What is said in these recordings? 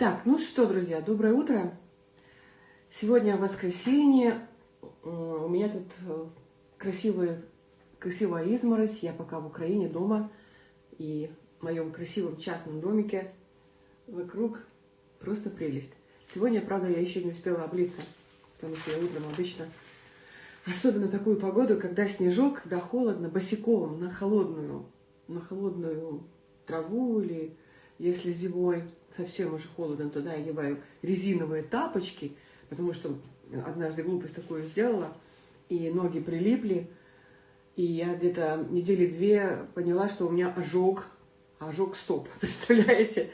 Так, ну что, друзья, доброе утро. Сегодня воскресенье. У меня тут э, красивая, красивая изморозь. Я пока в Украине, дома. И в моем красивом частном домике вокруг просто прелесть. Сегодня, правда, я еще не успела облиться, потому что я утром обычно, особенно такую погоду, когда снежок, когда холодно, босиком на холодную, на холодную траву или если зимой совсем уже холодно, туда я одеваю резиновые тапочки, потому что однажды глупость такую сделала, и ноги прилипли, и я где-то недели две поняла, что у меня ожог, ожог стоп, представляете?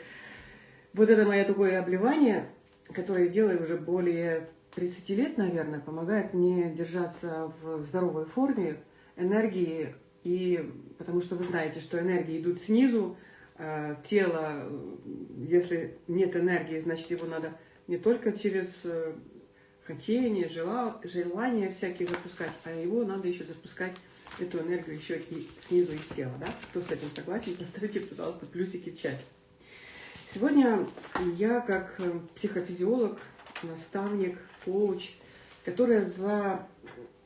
Вот это мое такое обливание, которое я делаю уже более 30 лет, наверное, помогает мне держаться в здоровой форме, энергии, и потому что вы знаете, что энергии идут снизу, тело, если нет энергии, значит, его надо не только через э, хотение, желание всякие запускать, а его надо еще запускать, эту энергию еще и снизу из тела. Да? Кто с этим согласен, поставьте, пожалуйста, плюсики в чате. Сегодня я как э, психофизиолог, наставник, коуч, которая за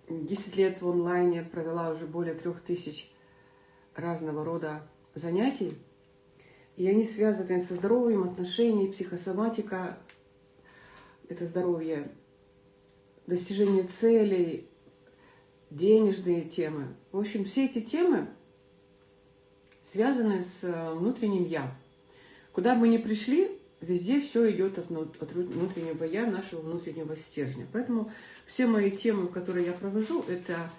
10 лет в онлайне провела уже более трех тысяч разного рода занятий, и они связаны со здоровьем отношений, психосоматика, это здоровье, достижение целей, денежные темы. В общем, все эти темы связаны с э, внутренним «я». Куда бы мы ни пришли, везде все идет от внутреннего «я», нашего внутреннего стержня. Поэтому все мои темы, которые я провожу, это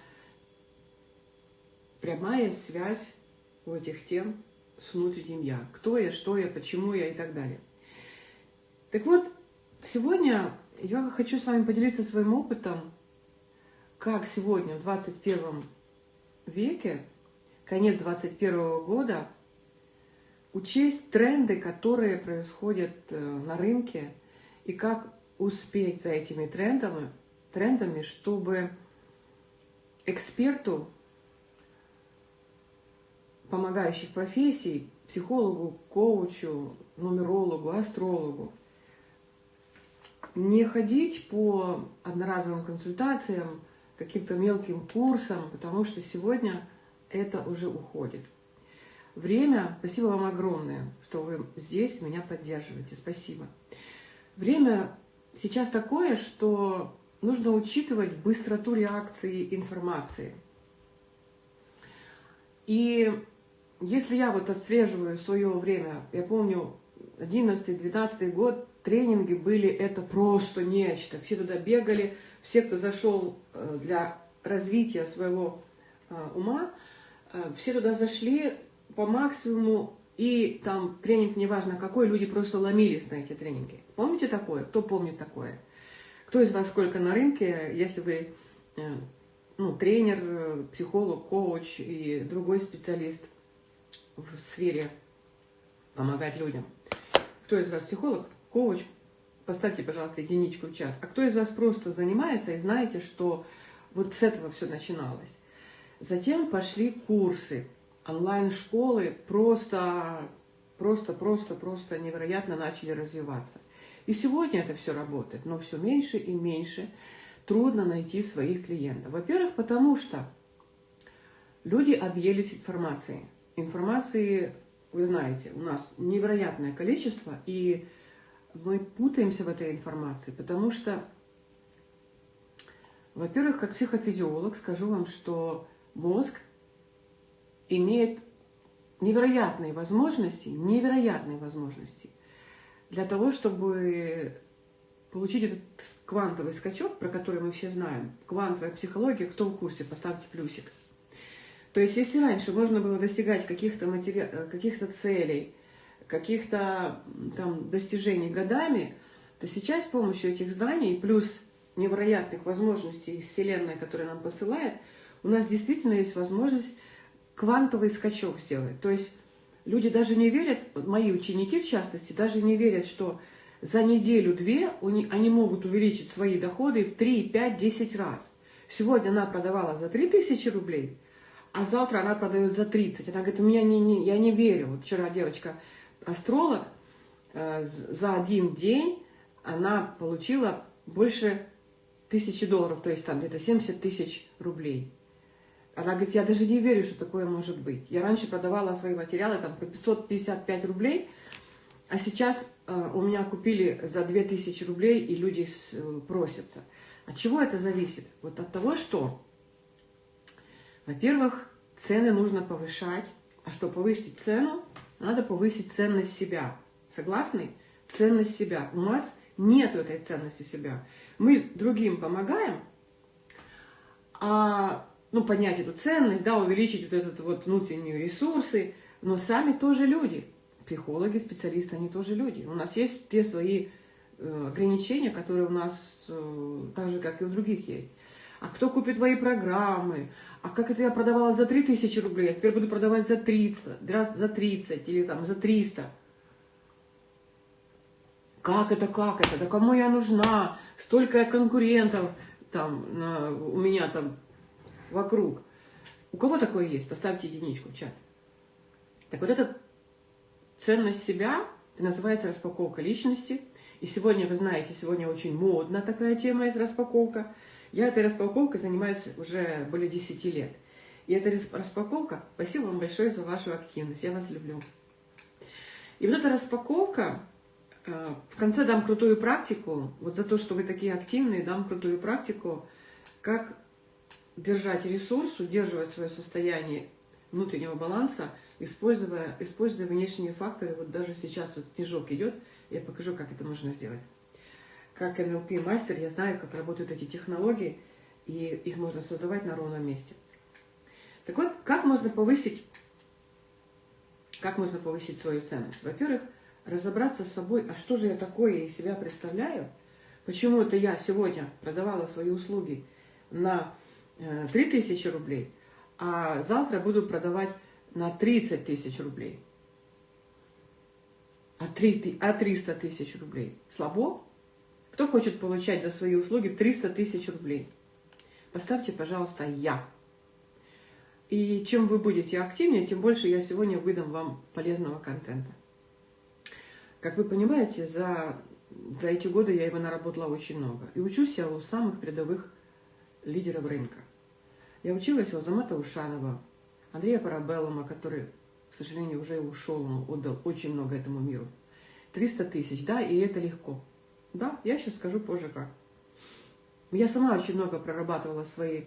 прямая связь у этих тем с внутренним «я». Кто я, что я, почему я и так далее. Так вот, сегодня я хочу с вами поделиться своим опытом, как сегодня, в 21 веке, конец 21 года, учесть тренды, которые происходят э, на рынке, и как успеть за этими трендами, трендами чтобы эксперту помогающих профессий, психологу, коучу, нумерологу, астрологу, не ходить по одноразовым консультациям, каким-то мелким курсам, потому что сегодня это уже уходит. Время, спасибо вам огромное, что вы здесь меня поддерживаете, спасибо. Время сейчас такое, что нужно учитывать быстроту реакции информации. И если я вот отслеживаю свое время, я помню, 11-12 год, тренинги были это просто нечто. Все туда бегали, все, кто зашел э, для развития своего э, ума, э, все туда зашли по максимуму, и там тренинг, неважно какой, люди просто ломились на эти тренинги. Помните такое? Кто помнит такое? Кто из вас сколько на рынке, если вы ну, тренер, психолог, коуч и другой специалист – в сфере помогать людям. Кто из вас психолог, коуч, поставьте, пожалуйста, единичку в чат. А кто из вас просто занимается и знаете, что вот с этого все начиналось. Затем пошли курсы, онлайн-школы просто, просто, просто, просто невероятно начали развиваться. И сегодня это все работает, но все меньше и меньше трудно найти своих клиентов. Во-первых, потому что люди объелись информацией. Информации, вы знаете, у нас невероятное количество, и мы путаемся в этой информации, потому что, во-первых, как психофизиолог скажу вам, что мозг имеет невероятные возможности, невероятные возможности для того, чтобы получить этот квантовый скачок, про который мы все знаем. Квантовая психология, кто в курсе, поставьте плюсик. То есть, если раньше можно было достигать каких-то матери... Э, каких целей, каких-то там достижений годами, то сейчас с помощью этих знаний, плюс невероятных возможностей Вселенной, которая нам посылает, у нас действительно есть возможность квантовый скачок сделать. То есть люди даже не верят, мои ученики в частности, даже не верят, что за неделю-две они могут увеличить свои доходы в 3, 5, 10 раз. Сегодня она продавала за 3000 рублей – а завтра она продает за 30. Она говорит, у меня не, не, я не верю. Вот вчера девочка, астролог, э, за один день она получила больше тысячи долларов, то есть там где-то 70 тысяч рублей. Она говорит, я даже не верю, что такое может быть. Я раньше продавала свои материалы там по 555 рублей, а сейчас э, у меня купили за 2000 рублей, и люди с, э, просятся. От чего это зависит? Вот от того, что, во-первых, цены нужно повышать, а чтобы повысить цену, надо повысить ценность себя. Согласны? Ценность себя. У нас нет этой ценности себя. Мы другим помогаем, а, ну, поднять эту ценность, да, увеличить вот этот вот внутренние ресурсы, но сами тоже люди. Психологи, специалисты, они тоже люди. У нас есть те свои э, ограничения, которые у нас э, так же, как и у других есть. А кто купит мои программы? А как это я продавала за 3000 рублей, а теперь буду продавать за 30, за 30 или там за 300. Как это, как это? Да кому я нужна? Столько конкурентов там на, у меня там вокруг. У кого такое есть? Поставьте единичку в чат. Так вот эта ценность себя это называется распаковка личности. И сегодня, вы знаете, сегодня очень модна такая тема из распаковка. Я этой распаковкой занимаюсь уже более 10 лет. И эта распаковка, спасибо вам большое за вашу активность, я вас люблю. И вот эта распаковка, Э, в конце дам крутую практику, вот за то, что вы такие активные, дам крутую практику, как держать ресурс, удерживать свое состояние внутреннего баланса, используя, используя внешние факторы. Вот даже сейчас вот снежок идет, я покажу, как это можно сделать. Как НЛП-мастер я знаю, как работают эти технологии, и их можно создавать на ровном месте. Так вот, как можно повысить, как можно повысить свою ценность? Во-первых, разобраться с собой, а что же я такое из себя представляю, почему это я сегодня продавала свои услуги на 3000 э, рублей, а завтра буду продавать на 30 тысяч рублей. А, 3, а 300 тысяч рублей. Слабо? Кто хочет получать за свои услуги 300 тысяч рублей? Поставьте, пожалуйста, «Я». И чем вы будете активнее, тем больше я сегодня выдам вам полезного контента. Как вы понимаете, за, за эти годы я его наработала очень много. И учусь я у самых передовых лидеров рынка. Я училась у Азамата Ушанова, Андрея Парабеллума, который, к сожалению, уже ушел, он отдал очень много этому миру. 300 тысяч, да, и это легко. Да, я сейчас скажу позже как. Я сама очень много прорабатывала свои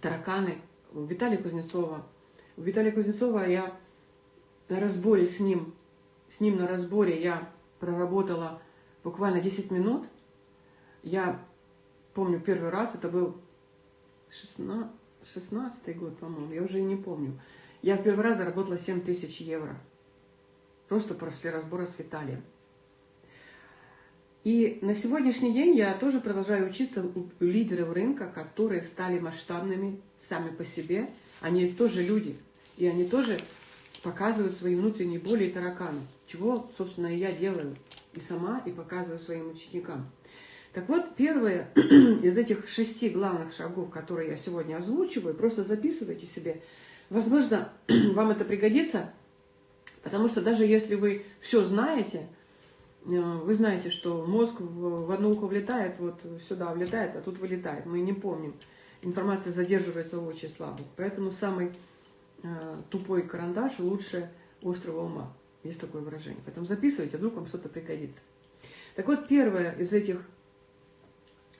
тараканы у Виталия Кузнецова. У Виталия Кузнецова я на разборе с ним с ним на разборе я проработала буквально 10 минут. Я помню первый раз, это был 16, 16 год, по-моему, я уже и не помню. Я первый раз заработала 7 тысяч евро. Просто после разбора с Виталием. И на сегодняшний день я тоже продолжаю учиться у лидеров рынка, которые стали масштабными сами по себе. Они тоже люди, и они тоже показывают свои внутренние боли и тараканы. Чего, собственно, и я делаю и сама, и показываю своим ученикам. Так вот, первое из этих шести главных шагов, которые я сегодня озвучиваю, просто записывайте себе. Возможно, вам это пригодится, потому что даже если вы все знаете, вы знаете, что мозг в одно ухо влетает, вот сюда влетает, а тут вылетает. Мы не помним. Информация задерживается очень слабо. Поэтому самый Э, тупой карандаш лучше острого ума. Есть такое выражение. Поэтому записывайте, вдруг вам что-то пригодится. Так вот, первое из этих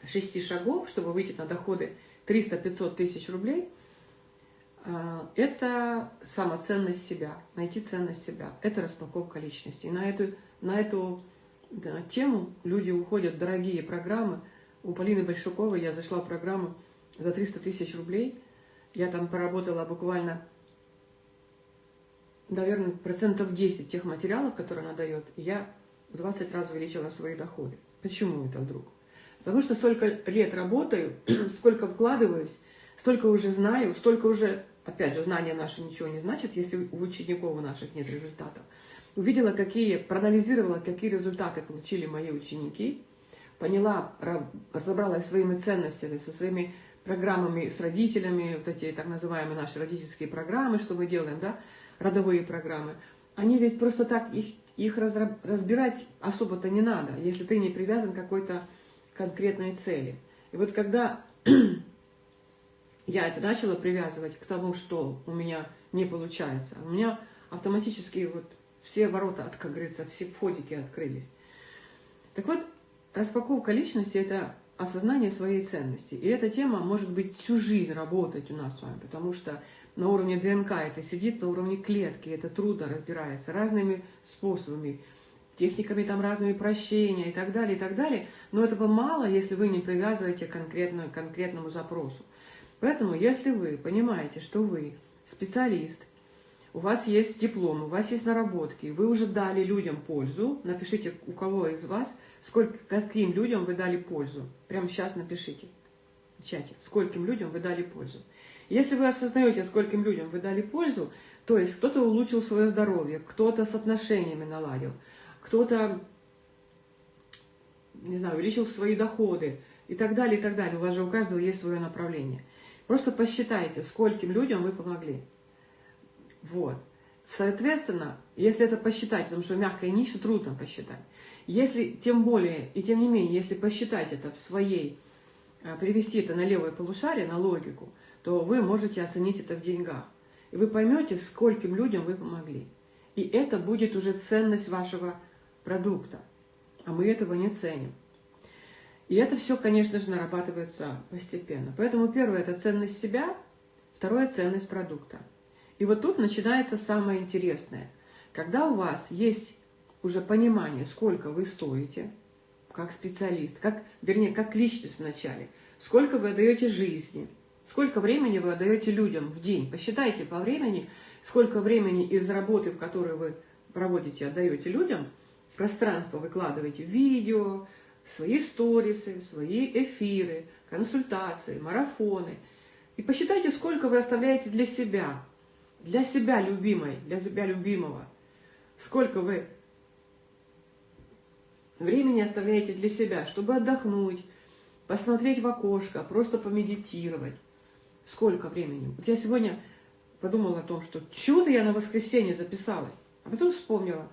шести шагов, чтобы выйти на доходы 300-500 тысяч рублей, э, это самоценность себя, найти ценность себя. Это распаковка личности. И на эту, на эту да, тему люди уходят дорогие программы. У Полины Большаковой я зашла в программу за 300 тысяч рублей. Я там поработала буквально наверное, процентов 10 тех материалов, которые она дает, я в 20 раз увеличила свои доходы. Почему это вдруг? Потому что столько лет работаю, сколько вкладываюсь, столько уже знаю, столько уже, опять же, знания наши ничего не значат, если у учеников наших нет результатов. Увидела, какие, проанализировала, какие результаты получили мои ученики, поняла, разобралась своими ценностями, со своими программами с родителями, вот эти так называемые наши родительские программы, что мы делаем, да, родовые программы, они ведь просто так, их их разбирать особо-то не надо, если ты не привязан к какой-то конкретной цели. И вот когда я это начала привязывать к тому, что у меня не получается, у меня автоматически вот все ворота, как говорится, все входики открылись. Так вот, распаковка личности – это осознание своей ценности. И эта тема может быть всю жизнь работать у нас с вами, потому что на уровне ДНК это сидит, на уровне клетки это трудно разбирается разными способами, техниками там разными прощения и так далее, и так далее. Но этого мало, если вы не привязываете конкретно, к конкретному запросу. Поэтому, если вы понимаете, что вы специалист, у вас есть диплом, у вас есть наработки, вы уже дали людям пользу, напишите, у кого из вас, сколько, каким людям вы дали пользу. Прямо сейчас напишите в чате, скольким людям вы дали пользу. Если вы осознаете, скольким людям вы дали пользу, то есть кто-то улучшил свое здоровье, кто-то с отношениями наладил, кто-то, не знаю, увеличил свои доходы и так далее, и так далее. У вас же у каждого есть свое направление. Просто посчитайте, скольким людям вы помогли. Вот. Соответственно, если это посчитать, потому что мягкая ниша трудно посчитать, если, тем более, и тем не менее, если посчитать это в своей, э, перевести это на левое полушарие, на логику, то вы можете оценить это в деньгах. И вы поймете, скольким людям вы помогли. И это будет уже ценность вашего продукта. А мы этого не ценим. И это все, конечно же, нарабатывается постепенно. Поэтому первое – это ценность себя, второе – ценность продукта – и вот тут начинается самое интересное. Когда у вас есть уже понимание, сколько вы стоите, как специалист, как, вернее, как личность вначале, сколько вы отдаете жизни, сколько времени вы отдаете людям в день. Посчитайте по времени, сколько времени из работы, в которой вы проводите, отдаете людям, пространство выкладываете, видео, свои сторисы, свои эфиры, консультации, марафоны. И посчитайте, сколько вы оставляете для себя, для себя любимой, для себя любимого. Сколько вы времени оставляете для себя, чтобы отдохнуть, посмотреть в окошко, просто помедитировать. Сколько времени? Вот я сегодня подумала о том, что чудо я на воскресенье записалась, а потом вспомнила.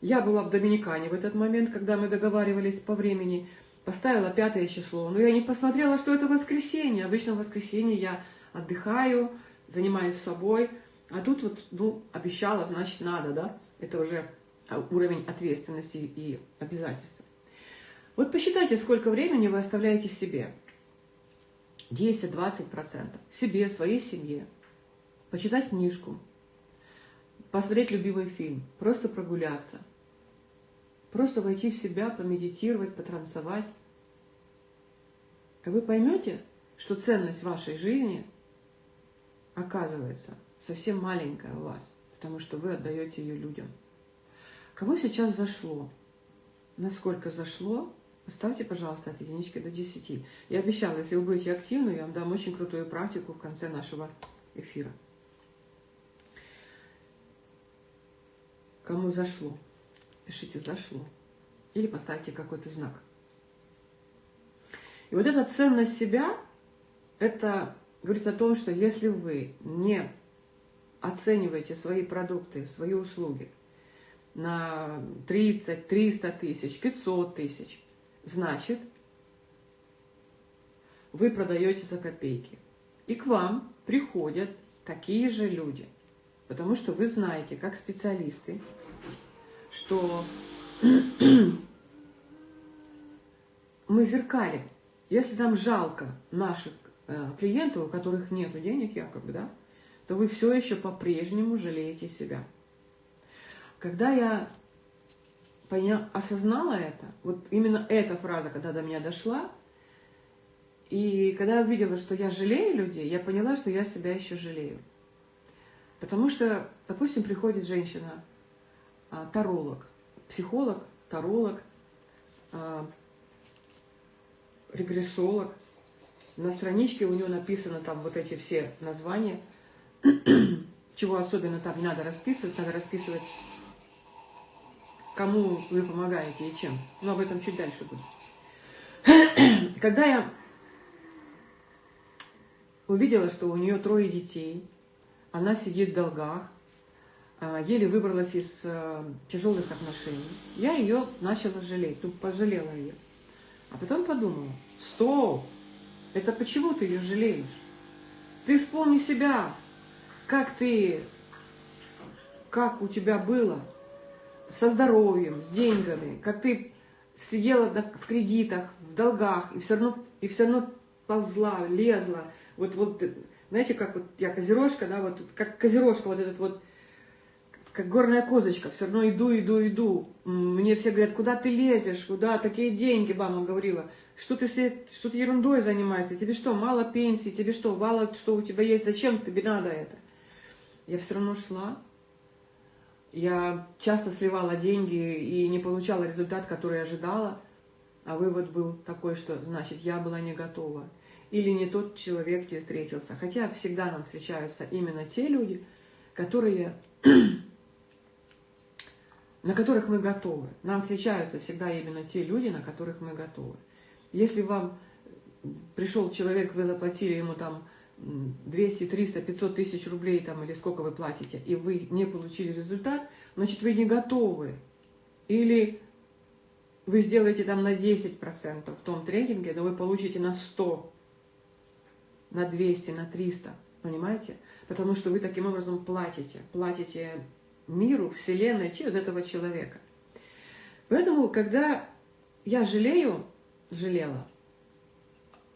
Я была в Доминикане в этот момент, когда мы договаривались по времени, поставила пятое число, но я не посмотрела, что это воскресенье. Обычно в воскресенье я отдыхаю, занимаюсь собой, а тут вот, ну, обещала, значит, надо, да? Это уже уровень ответственности и обязательства. Вот посчитайте, сколько времени вы оставляете себе. 10-20%. Себе, своей семье. Почитать книжку. Посмотреть любимый фильм. Просто прогуляться. Просто войти в себя, помедитировать, потанцевать. И вы поймете, что ценность вашей жизни, оказывается, совсем маленькая у вас, потому что вы отдаете ее людям. Кому сейчас зашло? Насколько зашло? Поставьте, пожалуйста, от единички до 10. Я обещала, если вы будете активны, я вам дам очень крутую практику в конце нашего эфира. Кому зашло? Пишите «зашло». Или поставьте какой-то знак. И вот эта ценность себя, это говорит о том, что если вы не оцениваете свои продукты, свои услуги на 30, 300 тысяч, 500 тысяч, значит, вы продаете за копейки. И к вам приходят такие же люди. Потому что вы знаете, как специалисты, что мы зеркалим. Если нам жалко наших э, клиентов, у которых нет денег якобы, да, то вы все еще по-прежнему жалеете себя. Когда я поня... осознала это, вот именно эта фраза, когда до меня дошла, и когда я увидела, что я жалею людей, я поняла, что я себя еще жалею. Потому что, допустим, приходит женщина, а, таролог, психолог, таролог, а, регрессолог. На страничке у нее написано там вот эти все названия – чего особенно там не надо расписывать, надо расписывать, кому вы помогаете и чем. Но об этом чуть дальше будет. Когда я увидела, что у нее трое детей, она сидит в долгах, а, еле выбралась из а, тяжелых отношений. Я ее начала жалеть, тут пожалела ее. А потом подумала, стоп, это почему ты ее жалеешь? Ты вспомни себя, как ты, как у тебя было со здоровьем, с деньгами, как ты сидела в кредитах, в долгах, и все равно, и все равно ползла, лезла. Вот, вот, знаете, как вот я козерожка, да, вот как козерожка, вот этот вот, как горная козочка, все равно иду, иду, иду. Мне все говорят, куда ты лезешь, куда такие деньги, мама говорила. Что ты, что ты ерундой занимаешься? Тебе что, мало пенсии? Тебе что, мало что у тебя есть? Зачем тебе надо это? Я все равно шла. Я часто сливала деньги и не получала результат, который ожидала. А вывод был такой, что значит я была не готова. Или не тот человек мне встретился. Хотя всегда нам встречаются именно те люди, которые, на которых мы готовы. Нам встречаются всегда именно те люди, на которых мы готовы. Если вам пришел человек, вы заплатили ему там 200, 300, 500 тысяч рублей там, или сколько вы платите, и вы не получили результат, значит вы не готовы. Или вы сделаете там на 10% в том тренинге, но вы получите на 100, на 200, на 300. Понимаете? Потому что вы таким образом платите. Платите миру, Вселенной через этого человека. Поэтому, когда я жалею, жалела,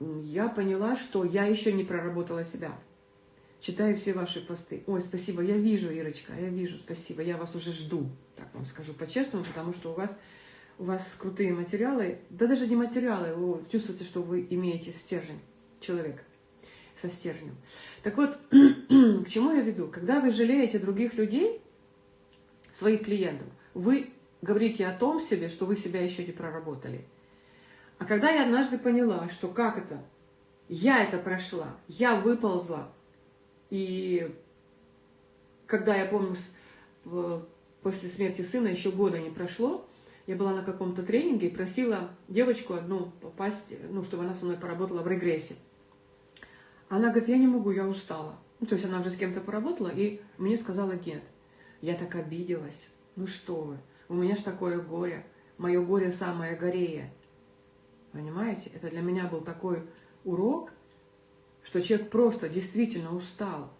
я поняла, что я еще не проработала себя. Читаю все ваши посты. Ой, спасибо, я вижу, Ирочка, я вижу, спасибо, я вас уже жду, так вам скажу по-честному, потому что у вас, у вас крутые материалы, да даже не материалы, вы чувствуете, что вы имеете стержень человека со стержнем. Так вот, к чему я веду? Когда вы жалеете других людей, своих клиентов, вы говорите о том себе, что вы себя еще не проработали. А когда я однажды поняла, что как это, я это прошла, я выползла, и когда я помню, после смерти сына еще года не прошло, я была на каком-то тренинге и просила девочку одну попасть, ну, чтобы она со мной поработала в регрессе. Она говорит, я не могу, я устала. Ну, то есть она уже с кем-то поработала, и мне сказала нет. Я так обиделась. Ну что вы, у меня ж такое горе. Мое горе самое горее. Понимаете? Это для меня был такой урок, что человек просто действительно устал.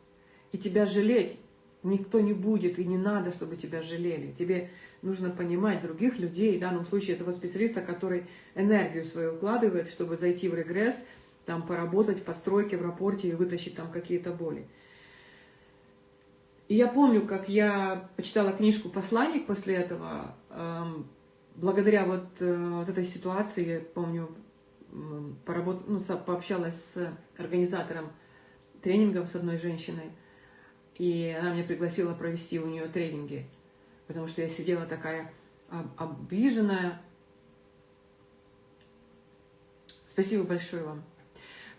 И тебя жалеть никто не будет, и не надо, чтобы тебя жалели. Тебе нужно понимать других людей, в данном случае этого специалиста, который энергию свою укладывает, чтобы зайти в регресс, там поработать в подстройке, в рапорте и вытащить там какие-то боли. И я помню, как я почитала книжку «Посланник» после этого, эм, благодаря вот, э, вот этой ситуации, я помню, поработ... ну, пообщалась с организатором тренингов с одной женщиной, и она меня пригласила провести у нее тренинги, потому что я сидела такая обиженная. Спасибо большое вам.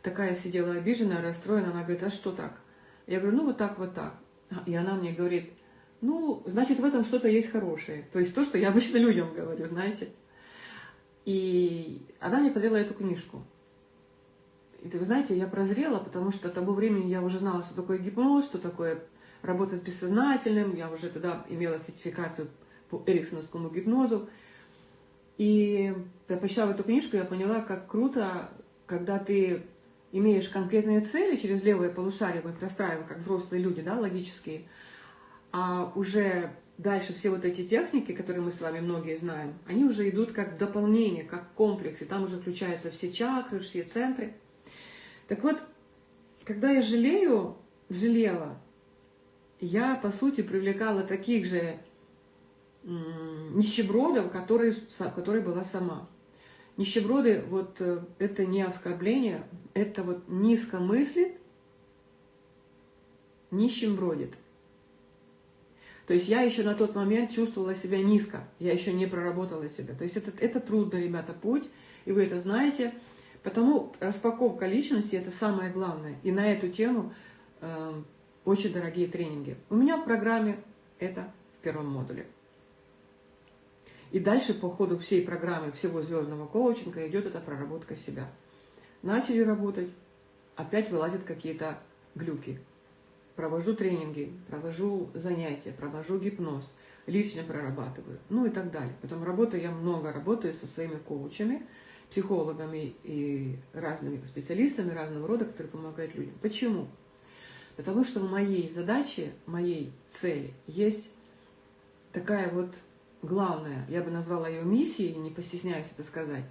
Такая сидела обиженная, расстроена, она говорит, а что так? Я говорю, ну вот так, вот так. И она мне говорит, ну, значит, в этом что-то есть хорошее. То есть то, что я обычно людям говорю, знаете. И она мне подарила эту книжку. И вы знаете, я прозрела, потому что к тому времени я уже знала, что такое гипноз, что такое работа с бессознательным. Я уже тогда имела сертификацию по эриксоновскому гипнозу. И я почитала эту книжку, я поняла, как круто, когда ты имеешь конкретные цели через левое полушарие, мы простраиваем, как взрослые люди, да, логические, а уже дальше все вот эти техники, которые мы с вами многие знаем, они уже идут как дополнение, как комплекс, и там уже включаются все чакры, все центры. Так вот, когда я жалею, жалела, я, по сути, привлекала таких же нищебродов, которые, которые была сама. Нищеброды, вот э, это не оскорбление, это вот низко мыслит, нищим бродит. То есть я еще на тот момент чувствовала себя низко, я еще не проработала себя. То есть это, это трудный, ребята, путь, и вы это знаете. Потому распаковка личности – это самое главное. И на эту тему э, очень дорогие тренинги. У меня в программе это в первом модуле. И дальше по ходу всей программы, всего звездного коучинга идет эта проработка себя. Начали работать, опять вылазят какие-то глюки. Провожу тренинги, провожу занятия, провожу гипноз, лично прорабатываю, ну и так далее. Потом работаю, я много работаю со своими коучами, психологами и разными специалистами разного рода, которые помогают людям. Почему? Потому что в моей задаче, моей цели есть такая вот главная, я бы назвала ее миссией, не постесняюсь это сказать,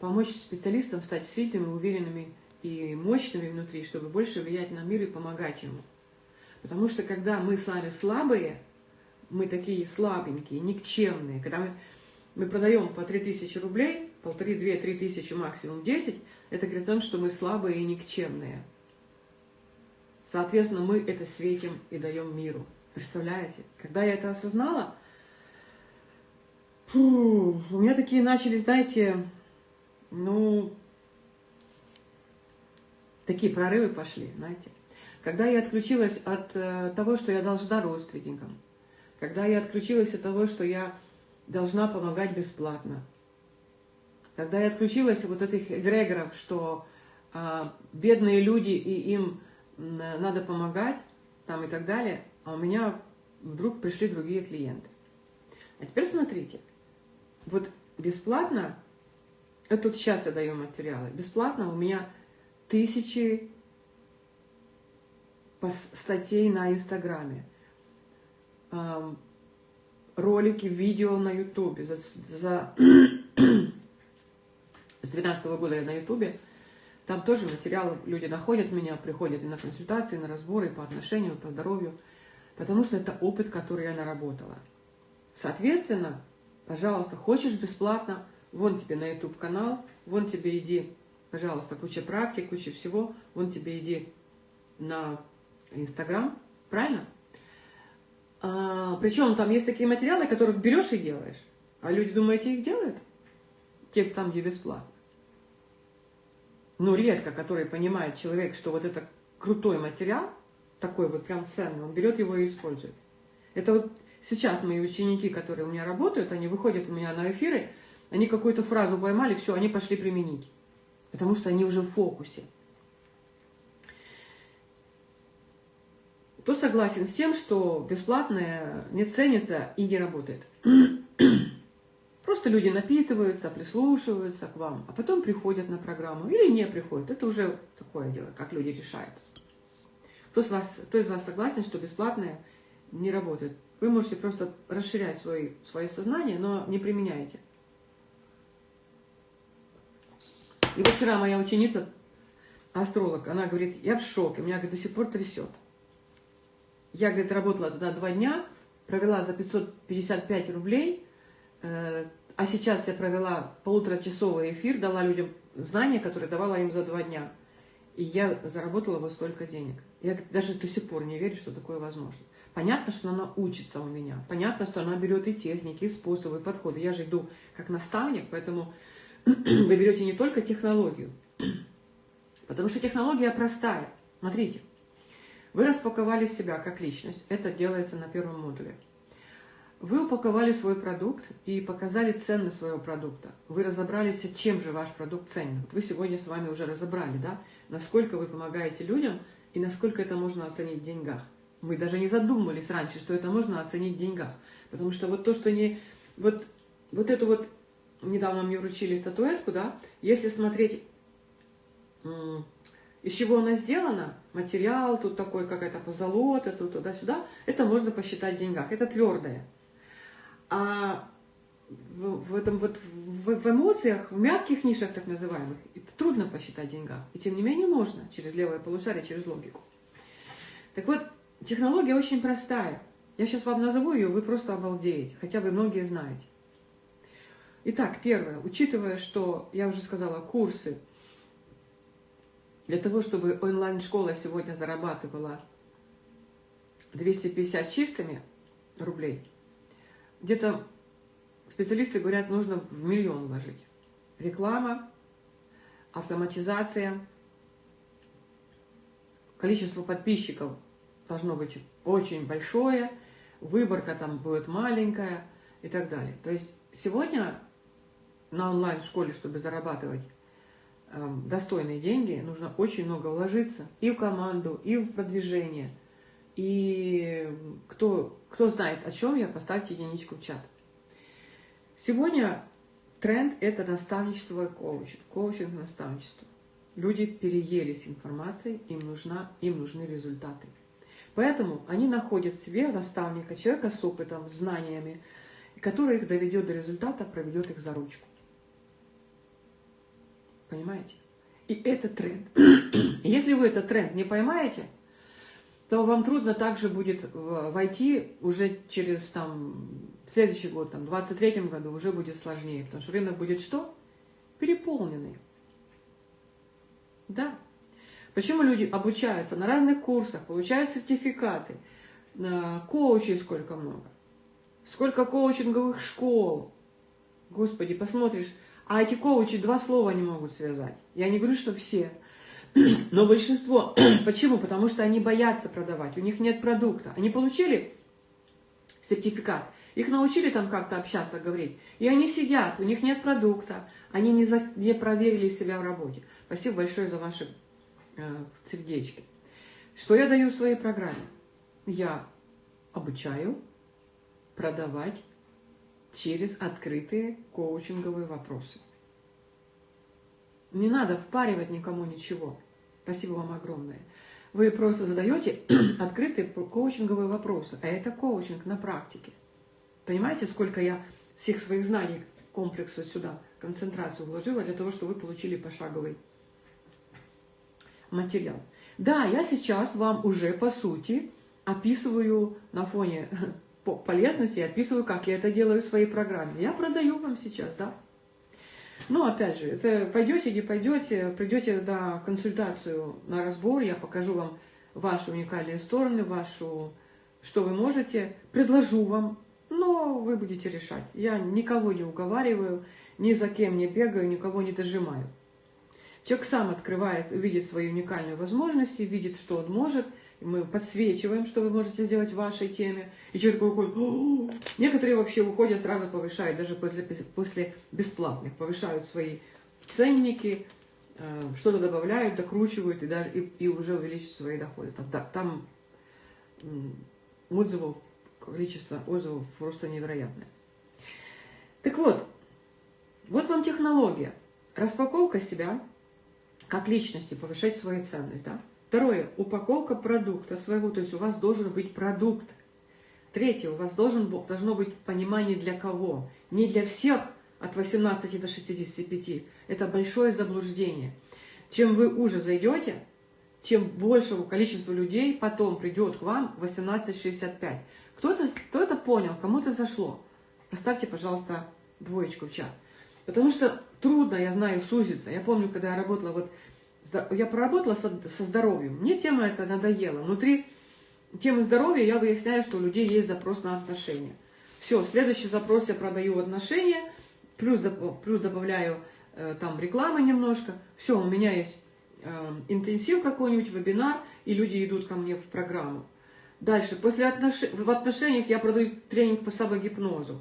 помочь специалистам стать сильными, уверенными и мощными внутри, чтобы больше влиять на мир и помогать ему. Потому что когда мы с вами слабые, мы такие слабенькие, никчемные, когда мы, мы продаем по 3000 рублей, полторы, две, три тысячи, максимум 10, это говорит о том, что мы слабые и никчемные. Соответственно, мы это светим и даем миру. Представляете? Когда я это осознала, фу, у меня такие начались, знаете, ну, такие прорывы пошли, знаете. Когда я отключилась от э, того, что я должна родственникам, когда я отключилась от того, что я должна помогать бесплатно, когда я отключилась от вот этих эгрегоров, что э, бедные люди и им надо помогать, там и так далее, а у меня вдруг пришли другие клиенты. А теперь смотрите, вот бесплатно, это вот сейчас я даю материалы, бесплатно у меня тысячи статей на Инстаграме, ролики, видео на Ютубе. За, за... С 2012 года я на Ютубе. Там тоже материалы, люди находят меня, приходят и на консультации, и на разборы, и по отношению, по здоровью. Потому что это опыт, который я наработала. Соответственно, пожалуйста, хочешь бесплатно, вон тебе на YouTube канал, вон тебе иди, пожалуйста, куча практик, куча всего, вон тебе иди на Инстаграм, правильно? А, причем там есть такие материалы, которые берешь и делаешь. А люди, думаете, их делают? Те там, где бесплатно. Ну, редко, который понимает человек, что вот это крутой материал, такой вот прям ценный, он берет его и использует. Это вот сейчас мои ученики, которые у меня работают, они выходят у меня на эфиры, они какую-то фразу поймали, все, они пошли применить. Потому что они уже в фокусе. Кто согласен с тем, что бесплатное не ценится и не работает? Просто люди напитываются, прислушиваются к вам, а потом приходят на программу или не приходят. Это уже такое дело, как люди решают. Кто, из вас, кто из вас согласен, что бесплатное не работает? Вы можете просто расширять свой, свое сознание, но не применяете. И вот вчера моя ученица, астролог, она говорит, я в шоке, меня говорит, до сих пор трясет. Я, говорит, работала тогда два дня, провела за 555 рублей, э, а сейчас я провела полуторачасовый эфир, дала людям знания, которые давала им за два дня. И я заработала вот столько денег. Я даже до сих пор не верю, что такое возможно. Понятно, что она учится у меня. Понятно, что она берет и техники, и способы, и подходы. Я же иду как наставник, поэтому вы берете не только технологию. Потому что технология простая. Смотрите. Вы распаковали себя как личность. Это делается на первом модуле. Вы упаковали свой продукт и показали ценность своего продукта. Вы разобрались, чем же ваш продукт ценен. Вот вы сегодня с вами уже разобрали, да, насколько вы помогаете людям и насколько это можно оценить в деньгах. Мы даже не задумывались раньше, что это можно оценить в деньгах. Потому что вот то, что не... Вот, вот это вот... Недавно мне вручили статуэтку, да, если смотреть из чего она сделана, материал тут такой, какая-то позолота, тут туда-сюда, это можно посчитать в деньгах. Это твердое. А в, в этом вот в, в эмоциях, в мягких нишах так называемых, это трудно посчитать в деньгах. И тем не менее можно через левое полушарие, через логику. Так вот, технология очень простая. Я сейчас вам назову ее, вы просто обалдеете, хотя вы многие знаете. Итак, первое, учитывая, что, я уже сказала, курсы для того, чтобы онлайн-школа сегодня зарабатывала 250 чистыми рублей, где-то специалисты говорят, нужно в миллион вложить. Реклама, автоматизация, количество подписчиков должно быть очень большое, выборка там будет маленькая и так далее. То есть сегодня на онлайн-школе, чтобы зарабатывать достойные деньги, нужно очень много вложиться и в команду, и в продвижение. И кто, кто знает, о чем я, поставьте единичку в чат. Сегодня тренд – это наставничество и коучинг. Коучинг – наставничество. Люди переелись информацией, им, нужна, им нужны результаты. Поэтому они находят себе наставника, человека с опытом, знаниями, который их доведет до результата, проведет их за ручку. Понимаете? И это тренд. Если вы этот тренд не поймаете, то вам трудно также будет войти уже через там, следующий год, там, в 23 году уже будет сложнее, потому что рынок будет что? Переполненный. Да. Почему люди обучаются на разных курсах, получают сертификаты, коучей сколько много, сколько коучинговых школ. Господи, посмотришь, а эти коучи два слова не могут связать. Я не говорю, что все, но большинство. Почему? Потому что они боятся продавать, у них нет продукта. Они получили сертификат, их научили там как-то общаться, говорить. И они сидят, у них нет продукта, они не, за, не проверили себя в работе. Спасибо большое за ваши э, сердечки. Что я даю в своей программе? Я обучаю продавать через открытые коучинговые вопросы. Не надо впаривать никому ничего. Спасибо вам огромное. Вы просто задаете открытые коучинговые вопросы, а это коучинг на практике. Понимаете, сколько я всех своих знаний комплексу сюда, концентрацию вложила для того, чтобы вы получили пошаговый материал. Да, я сейчас вам уже, по сути, описываю на фоне полезности, описываю, как я это делаю в своей программе. Я продаю вам сейчас, да. Но, опять же, это пойдете, не пойдете, придете на консультацию, на разбор, я покажу вам ваши уникальные стороны, вашу, что вы можете, предложу вам, но вы будете решать. Я никого не уговариваю, ни за кем не бегаю, никого не дожимаю. Человек сам открывает, видит свои уникальные возможности, видит, что он может. Мы подсвечиваем, что вы можете сделать в вашей теме. И человек выходит. Некоторые вообще уходят, сразу повышают, даже после, после бесплатных, повышают свои ценники, э, что-то добавляют, докручивают и, даже, и, и уже увеличивают свои доходы. Там, там отзывов, количество отзывов просто невероятное. Так вот, вот вам технология. Распаковка себя – как личности, повышать свою ценность. Да? Второе, упаковка продукта своего, то есть у вас должен быть продукт. Третье, у вас должен, должно быть понимание для кого. Не для всех от 18 до 65. Это большое заблуждение. Чем вы уже зайдете, тем большего количества людей потом придет к вам 18-65. Кто-то кто, -то, понял, кому-то зашло. Поставьте, пожалуйста, двоечку в чат. Потому что трудно, я знаю, сузиться. Я помню, когда я работала, вот я проработала со, со здоровьем, мне тема эта надоела. Внутри темы здоровья я выясняю, что у людей есть запрос на отношения. Все, следующий запрос я продаю отношения, плюс, плюс добавляю э, там рекламы немножко. Все, у меня есть э, интенсив какой-нибудь, вебинар, и люди идут ко мне в программу. Дальше, после отнош... в отношениях я продаю тренинг по самогипнозу.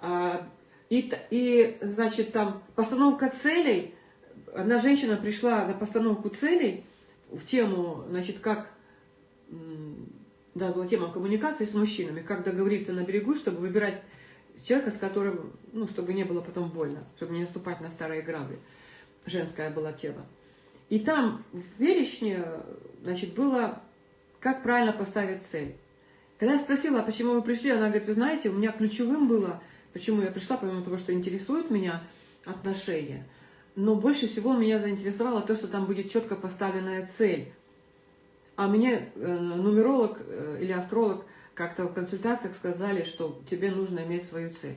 А, и, и, значит, там постановка целей. Одна женщина пришла на постановку целей в тему, значит, как, да, была тема коммуникации с мужчинами, как договориться на берегу, чтобы выбирать человека, с которым, ну, чтобы не было потом больно, чтобы не наступать на старые грабли. Женская была тема. И там в перечне, значит, было, как правильно поставить цель. Когда я спросила, а почему вы пришли, она говорит, вы знаете, у меня ключевым было – Почему я пришла, помимо того, что интересует меня отношения, но больше всего меня заинтересовало то, что там будет четко поставленная цель. А мне э, нумеролог э, или астролог как-то в консультациях сказали, что тебе нужно иметь свою цель.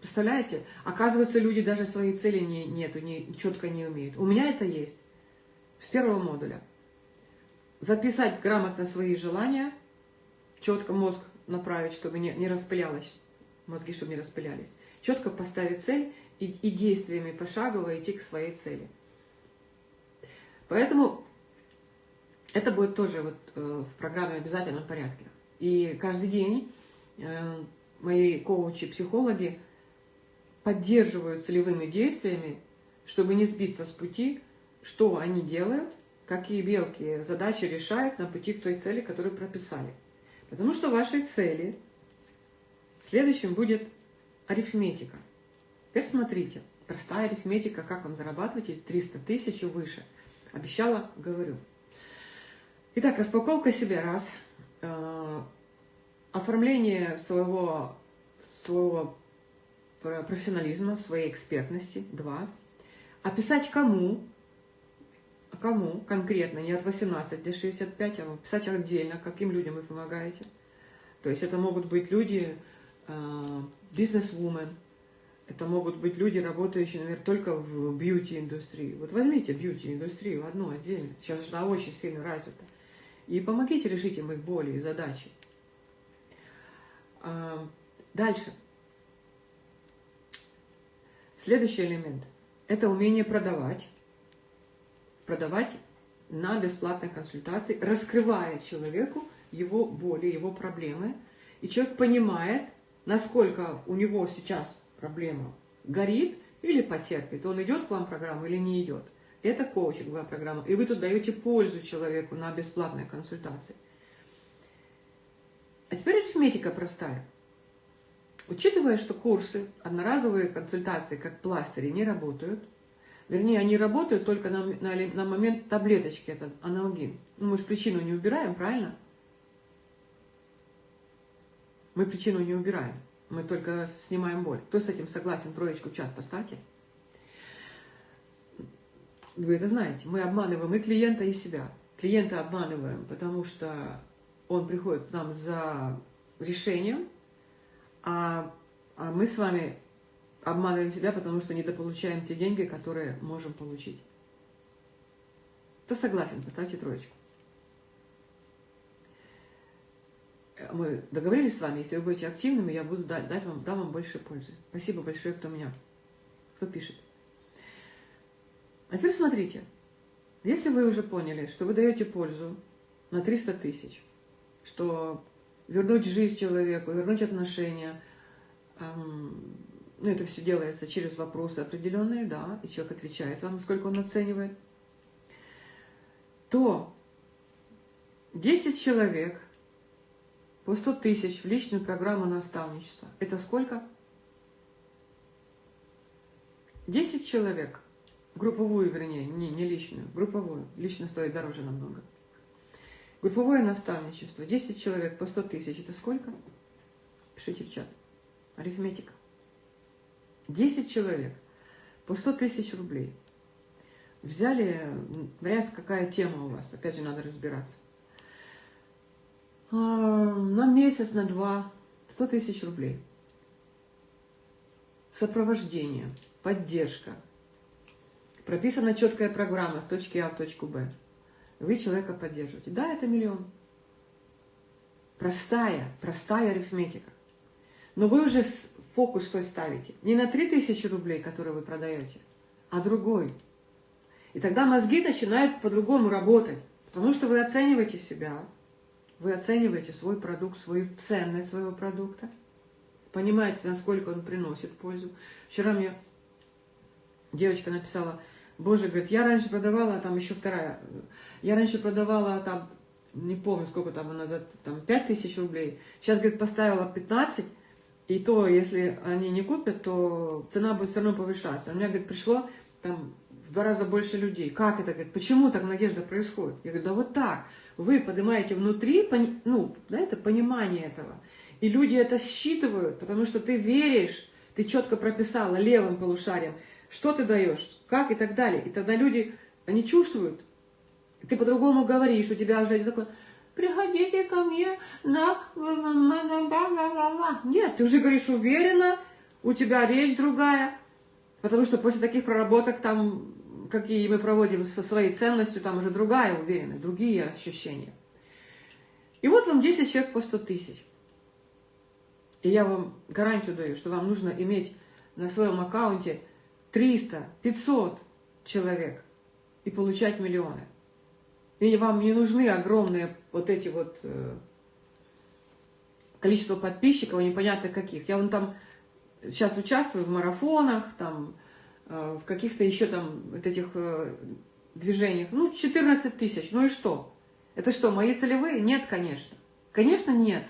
Представляете? Оказывается, люди даже своей цели не, нету, не, четко не умеют. У меня это есть. С первого модуля. Записать грамотно свои желания, четко мозг направить, чтобы не, не распылялось мозги, чтобы не распылялись. Четко поставить цель и, и действиями пошагово идти к своей цели. Поэтому это будет тоже вот э, в программе обязательном порядке. И каждый день э, мои коучи, психологи поддерживают целевыми действиями, чтобы не сбиться с пути, что они делают, какие мелкие задачи решают на пути к той цели, которую прописали. Потому что вашей цели следующим будет арифметика. Теперь смотрите, простая арифметика, как вам зарабатывать эти 300 тысяч и выше. Обещала, говорю. Итак, распаковка себя раз. Э, оформление своего, своего профессионализма, своей экспертности. Два. Описать кому, кому конкретно, не от 18 до 65, а писать отдельно, каким людям вы помогаете. То есть это могут быть люди, э, бизнес-вумен, это могут быть люди, работающие, наверное, только в бьюти-индустрии. Вот возьмите бьюти-индустрию одну отдельно, сейчас она очень сильно развита, и помогите решить им их боли и задачи. А, дальше. Следующий элемент – это умение продавать. Продавать на бесплатной консультации, раскрывая человеку его боли, его проблемы. И человек понимает, насколько у него сейчас проблема горит или потерпит. Он идет к вам программу или не идет. Это коучинговая программа. И вы тут даете пользу человеку на бесплатной консультации. А теперь арифметика простая. Учитывая, что курсы, одноразовые консультации, как пластыри, не работают, вернее, они работают только на, на, на момент таблеточки, это аналгин. Ну, мы же причину не убираем, правильно? Мы причину не убираем, мы только снимаем боль. Кто с этим согласен, троечку в чат поставьте. Вы это знаете, мы обманываем и клиента, и себя. Клиента обманываем, потому что он приходит к нам за решением, а, а мы с вами обманываем себя, потому что недополучаем те деньги, которые можем получить. Кто согласен, поставьте троечку. Мы договорились с вами, если вы будете активными, я буду дать, дать вам, дам вам больше пользы. Спасибо большое, кто меня, кто пишет. А теперь смотрите, если вы уже поняли, что вы даете пользу на 300 тысяч, что вернуть жизнь человеку, вернуть отношения. Ну, это все делается через вопросы определенные, да, и человек отвечает вам, сколько он оценивает. То 10 человек по 100 тысяч в личную программу наставничества. Это сколько? 10 человек, групповую, вернее, не, не личную, групповую. Лично стоит дороже намного. Групповое наставничество. 10 человек по 100 тысяч. Это сколько? Пишите в чат. Арифметика. 10 человек по 100 тысяч рублей. Взяли, вариант, какая тема у вас. Опять же, надо разбираться. А, на месяц, на два. 100 тысяч рублей. Сопровождение, поддержка. Прописана четкая программа с точки А в точку Б вы человека поддерживаете. Да, это миллион. Простая, простая арифметика. Но вы уже фокус той ставите. Не на 3000 рублей, которые вы продаете, а другой. И тогда мозги начинают по-другому работать. Потому что вы оцениваете себя, вы оцениваете свой продукт, свою ценность своего продукта, понимаете, насколько он приносит пользу. Вчера мне девочка написала, Боже, говорит, я раньше продавала, там еще вторая, я раньше продавала там, не помню, сколько там она за, там 5 тысяч рублей. Сейчас, говорит, поставила 15, и то, если они не купят, то цена будет все равно повышаться. У меня, говорит, пришло там в два раза больше людей. Как это, говорит, почему так надежда происходит? Я говорю, да вот так. Вы поднимаете внутри, ну, да, это понимание этого. И люди это считывают, потому что ты веришь, ты четко прописала левым полушарием, что ты даешь, как и так далее. И тогда люди, они чувствуют, ты по-другому говоришь, у тебя уже такой, приходите ко мне на... Нет, ты уже говоришь уверенно, у тебя речь другая, потому что после таких проработок там, какие мы проводим со своей ценностью, там уже другая уверенность, другие ощущения. И вот вам 10 человек по 100 тысяч. И я вам гарантию даю, что вам нужно иметь на своем аккаунте 300, 500 человек и получать миллионы. И вам не нужны огромные вот эти вот э, количество подписчиков, непонятно каких. Я вон там сейчас участвую в марафонах, там, в каких-то еще там вот этих э, движениях, ну, 14 тысяч, ну и что? Это что, мои целевые? Нет, конечно. Конечно, нет.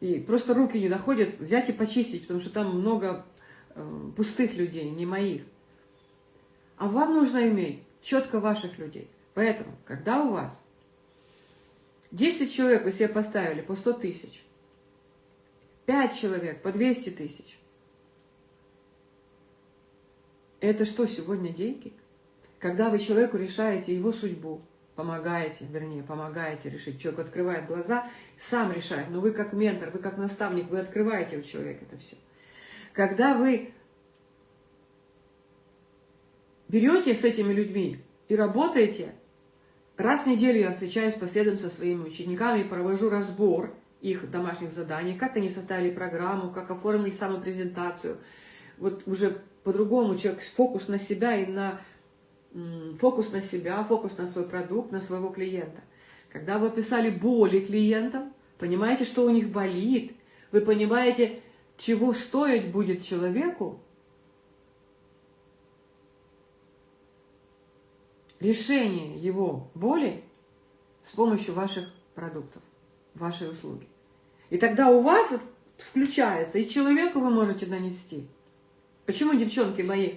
И просто руки не доходят взять и почистить, потому что там много э, пустых людей, не моих. А вам нужно иметь четко ваших людей. Поэтому, когда у вас 10 человек вы себе поставили по 100 тысяч, 5 человек по 200 тысяч, это что сегодня деньги? Когда вы человеку решаете его судьбу, помогаете, вернее, помогаете решить. Человек открывает глаза, сам решает. Но вы как ментор, вы как наставник, вы открываете у человека это все. Когда вы берете с этими людьми и работаете, раз в неделю я встречаюсь последом со своими учениками провожу разбор их домашних заданий, как они составили программу, как оформили саму презентацию. Вот уже по-другому человек фокус на себя и на фокус на себя, фокус на свой продукт, на своего клиента. Когда вы описали боли клиентам, понимаете, что у них болит, вы понимаете, чего стоить будет человеку, решение его боли с помощью ваших продуктов, вашей услуги. И тогда у вас включается, и человеку вы можете нанести. Почему девчонки мои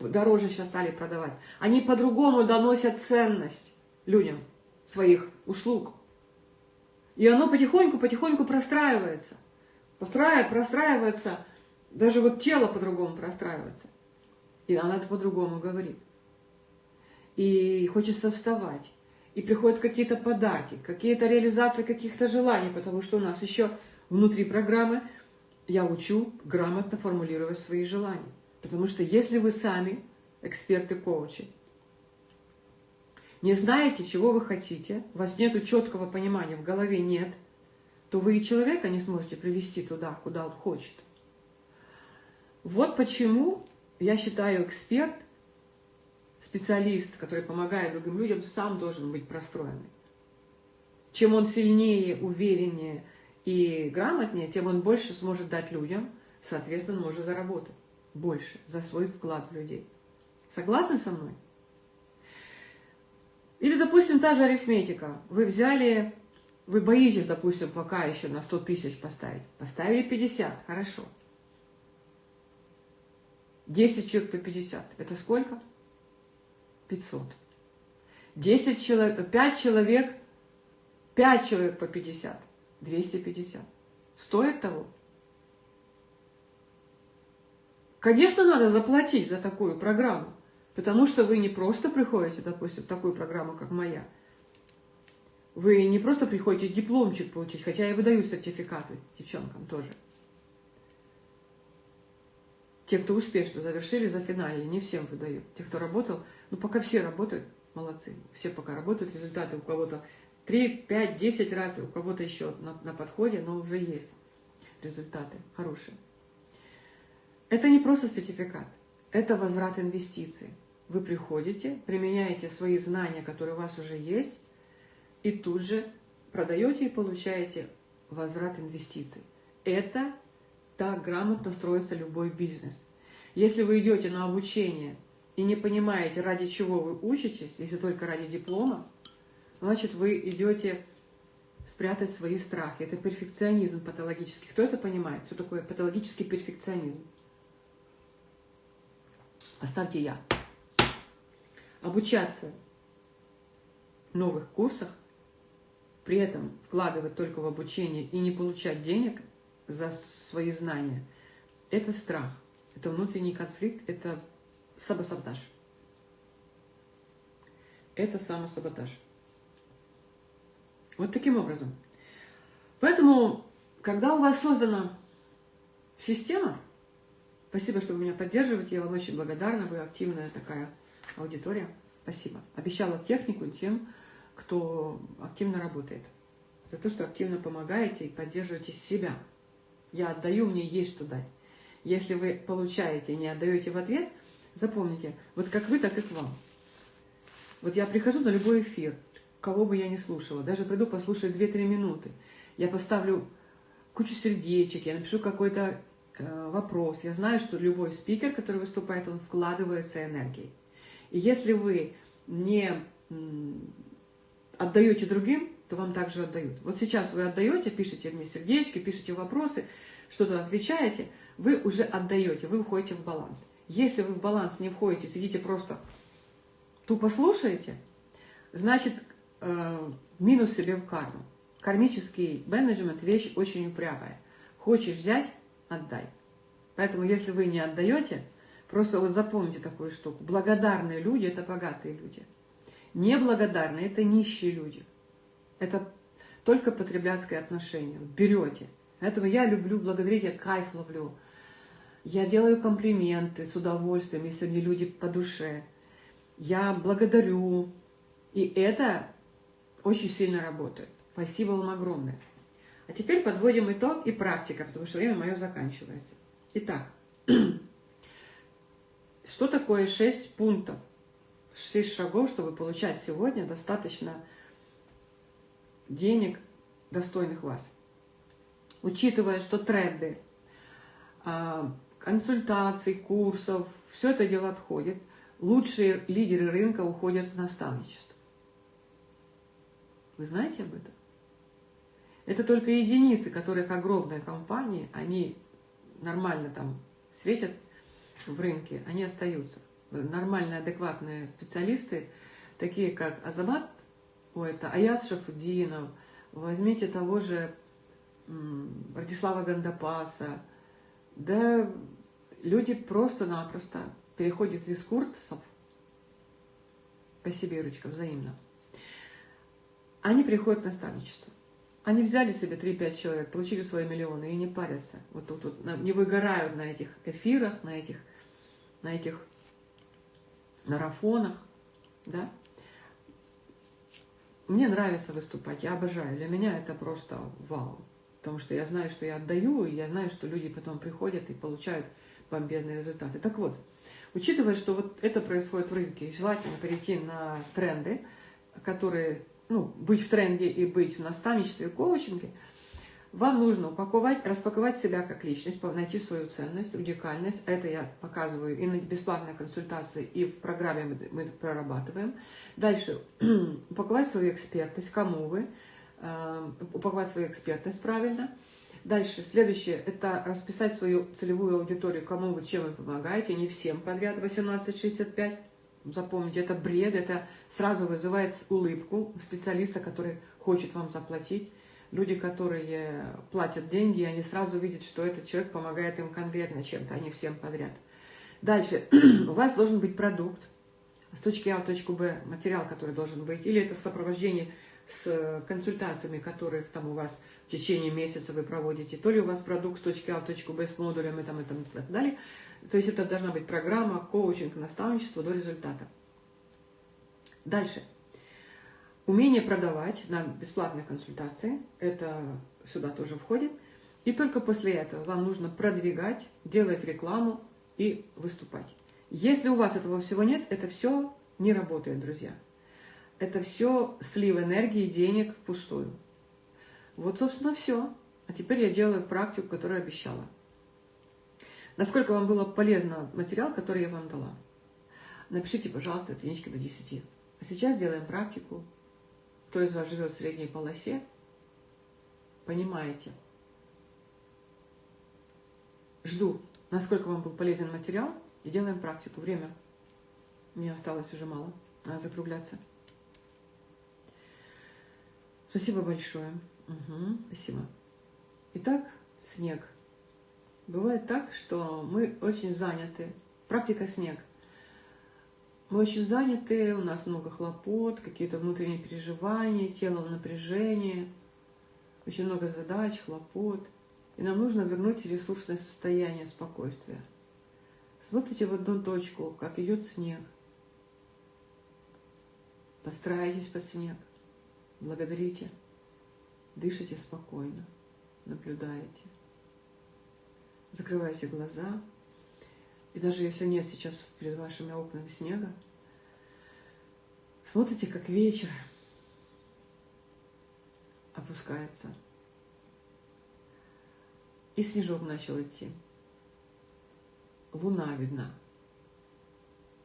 дороже сейчас стали продавать. Они по-другому доносят ценность людям своих услуг. И оно потихоньку-потихоньку простраивается. Простраивается, простраивается, даже вот тело по-другому простраивается. И она это по-другому говорит. И хочется вставать. И приходят какие-то подарки, какие-то реализации каких-то желаний, потому что у нас еще внутри программы я учу грамотно формулировать свои желания. Потому что если вы сами, эксперты-коучи, не знаете, чего вы хотите, у вас нет четкого понимания, в голове нет, то вы и человека не сможете привести туда, куда он хочет. Вот почему я считаю эксперт, специалист, который помогает другим людям, сам должен быть простроенный. Чем он сильнее, увереннее и грамотнее, тем он больше сможет дать людям, соответственно, может заработать больше за свой вклад в людей. Согласны со мной? Или, допустим, та же арифметика. Вы взяли, вы боитесь, допустим, пока еще на 100 тысяч поставить. Поставили 50, хорошо. 10 человек по 50. Это сколько? 500. 10 человек, 5 человек, 5 человек по 50. 250. Стоит того? Конечно, надо заплатить за такую программу, потому что вы не просто приходите, допустим, в такую программу, как моя. Вы не просто приходите дипломчик получить, хотя я выдаю сертификаты девчонкам тоже. Те, кто успешно завершили, за финале, не всем выдаю. Те, кто работал, ну пока все работают, молодцы. Все пока работают, результаты у кого-то 3, 5, 10 раз, у кого-то еще на, на подходе, но уже есть результаты хорошие. Это не просто сертификат, это возврат инвестиций. Вы приходите, применяете свои знания, которые у вас уже есть, и тут же продаете и получаете возврат инвестиций. Это так грамотно строится любой бизнес. Если вы идете на обучение и не понимаете, ради чего вы учитесь, если только ради диплома, значит, вы идете спрятать свои страхи. Это перфекционизм патологический. Кто это понимает? Что такое патологический перфекционизм? Оставьте я. Обучаться в новых курсах, при этом вкладывать только в обучение и не получать денег за свои знания, это страх, это внутренний конфликт, это самосаботаж. Это самосаботаж. Вот таким образом. Поэтому, когда у вас создана система, Спасибо, что вы меня поддерживаете. Я вам очень благодарна. Вы активная такая аудитория. Спасибо. Обещала технику тем, кто активно работает. За то, что активно помогаете и поддерживаете себя. Я отдаю, мне есть что дать. Если вы получаете и не отдаете в ответ, запомните, вот как вы, так и к вам. Вот я прихожу на любой эфир, кого бы я ни слушала, даже приду послушаю 2-3 минуты. Я поставлю кучу сердечек, я напишу какой-то Э, вопрос. Я знаю, что любой спикер, который выступает, он вкладывается энергией. И если вы не отдаете другим, то вам также отдают. Вот сейчас вы отдаете, пишите мне сердечки, пишите вопросы, что-то отвечаете, вы уже отдаете, вы уходите в баланс. Если вы в баланс не входите, сидите просто тупо слушаете, значит, минус себе в карму. Кармический менеджмент – вещь очень упрямая. Хочешь взять – отдай. Поэтому, если вы не отдаете, просто вот запомните такую штуку. Благодарные люди – это богатые люди. Неблагодарные – это нищие люди. Это только потребляцкое отношение. Берете. Поэтому я люблю благодарить, я кайф ловлю. Я делаю комплименты с удовольствием, если мне люди по душе. Я благодарю. И это очень сильно работает. Спасибо вам огромное. А теперь подводим итог и практика, потому что время мое заканчивается. Итак, что такое 6 пунктов, 6 шагов, чтобы получать сегодня достаточно денег, достойных вас? Учитывая, что тренды, а, консультаций, курсов, все это дело отходит, лучшие лидеры рынка уходят в наставничество. Вы знаете об этом? Это только единицы, которых огромные компании, они нормально там светят в рынке, они остаются. Нормальные, адекватные специалисты, такие как Азамат, о, это Аяс Шафудинов, возьмите того же Радислава Гандапаса, да люди просто-напросто переходят из курсов, спасибо, Ирочка, взаимно, они приходят в наставничество. Они взяли себе 3-5 человек, получили свои миллионы и не парятся. Вот тут, тут не выгорают на этих эфирах, на этих, на этих марафонах. Да? Мне нравится выступать, я обожаю. Для меня это просто вау. Потому что я знаю, что я отдаю, и я знаю, что люди потом приходят и получают бомбезные результаты. Так вот, учитывая, что вот это происходит в рынке, и желательно перейти на тренды, которые ну, быть в тренде и быть в наставничестве и коучинге, вам нужно упаковать, распаковать себя как личность, найти свою ценность, уникальность. Это я показываю и на бесплатной консультации, и в программе мы прорабатываем. Дальше упаковать свою экспертность, кому вы, э, упаковать свою экспертность правильно. Дальше, следующее, это расписать свою целевую аудиторию, кому вы, чем вы помогаете, не всем подряд 1865 Запомните, это бред, это сразу вызывает улыбку специалиста, который хочет вам заплатить. Люди, которые платят деньги, они сразу видят, что этот человек помогает им конкретно чем-то, а не всем подряд. Дальше. У вас должен быть продукт с точки А в точку Б, материал, который должен быть, или это сопровождение с консультациями, которых там у вас в течение месяца вы проводите, то ли у вас продукт с точки А в точку Б с модулями там, и, там, и так далее, то есть это должна быть программа, коучинг, наставничество до результата. Дальше. Умение продавать на бесплатной консультации, это сюда тоже входит. И только после этого вам нужно продвигать, делать рекламу и выступать. Если у вас этого всего нет, это все не работает, друзья. Это все слив энергии, денег впустую. Вот, собственно, все. А теперь я делаю практику, которую обещала. Насколько вам было полезно материал, который я вам дала? Напишите, пожалуйста, оценичка до 10. А сейчас делаем практику. Кто из вас живет в средней полосе, понимаете. Жду, насколько вам был полезен материал, и делаем практику. Время. Мне осталось уже мало. Надо закругляться. Спасибо большое. Угу, спасибо. Итак, снег. Бывает так, что мы очень заняты. Практика снег. Мы очень заняты, у нас много хлопот, какие-то внутренние переживания, тело в напряжении, очень много задач, хлопот. И нам нужно вернуть ресурсное состояние спокойствия. Смотрите в одну точку, как идет снег. Постарайтесь под снег. Благодарите. Дышите спокойно. Наблюдаете закрывайте глаза. И даже если нет сейчас перед вашими окнами снега, смотрите, как вечер опускается. И снежок начал идти. Луна видна.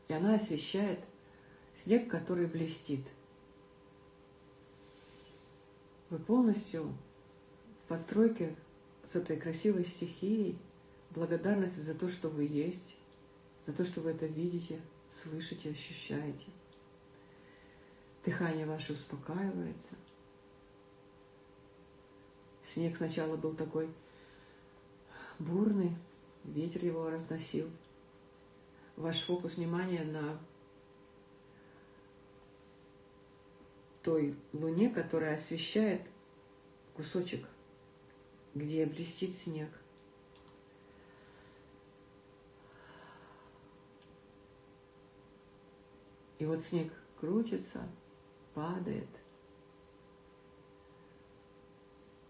И она освещает снег, который блестит. Вы полностью в постройке с этой красивой стихией, благодарности за то, что вы есть, за то, что вы это видите, слышите, ощущаете. Дыхание ваше успокаивается. Снег сначала был такой бурный, ветер его разносил. Ваш фокус внимания на той луне, которая освещает кусочек, где блестит снег. И вот снег крутится, падает.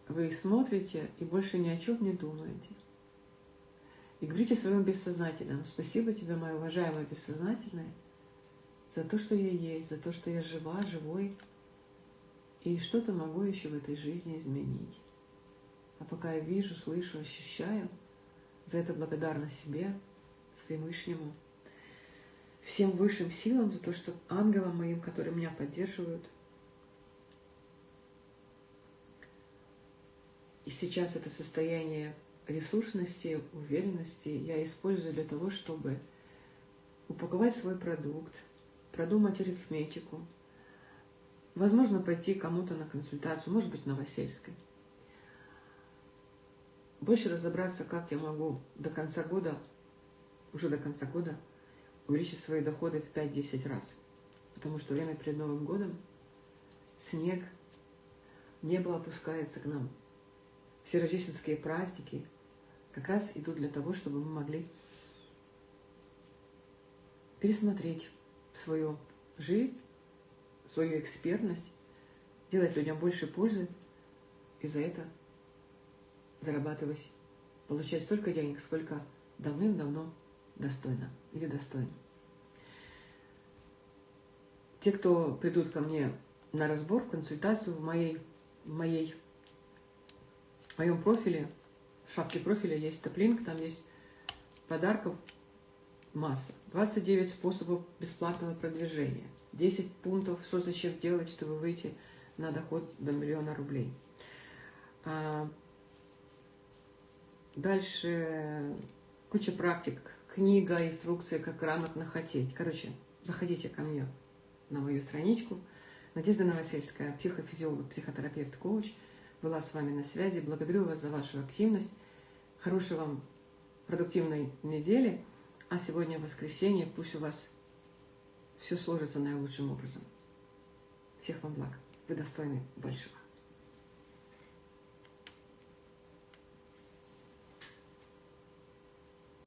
Вы смотрите и больше ни о чем не думаете. И говорите своему бессознательному, спасибо тебе, моя уважаемая бессознательная, за то, что я есть, за то, что я жива, живой, и что-то могу еще в этой жизни изменить. А пока я вижу, слышу, ощущаю, за это благодарна себе, Всевышнему, всем высшим силам за то, что ангелам моим, которые меня поддерживают. И сейчас это состояние ресурсности, уверенности я использую для того, чтобы упаковать свой продукт, продумать арифметику, возможно, пойти кому-то на консультацию, может быть, Новосельской. Больше разобраться, как я могу до конца года, уже до конца года, увеличить свои доходы в 5-10 раз. Потому что время перед Новым годом, снег, небо опускается к нам. Все рождественские праздники как раз идут для того, чтобы мы могли пересмотреть свою жизнь, свою экспертность, делать людям больше пользы и за это зарабатывать, получать столько денег, сколько давным-давно достойно или достойно. Те, кто придут ко мне на разбор, в консультацию в моей, в моей, в моем профиле, в шапке профиля есть топлинк, там есть подарков масса. 29 способов бесплатного продвижения. 10 пунктов, что зачем делать, чтобы выйти на доход до миллиона рублей. А дальше куча практик, книга, инструкция, как грамотно хотеть. Короче, заходите ко мне на мою страничку. Надежда Новосельская, психофизиолог, психотерапевт, коуч, была с вами на связи. Благодарю вас за вашу активность. Хорошей вам продуктивной недели. А сегодня воскресенье. Пусть у вас все сложится наилучшим образом. Всех вам благ. Вы достойны большего.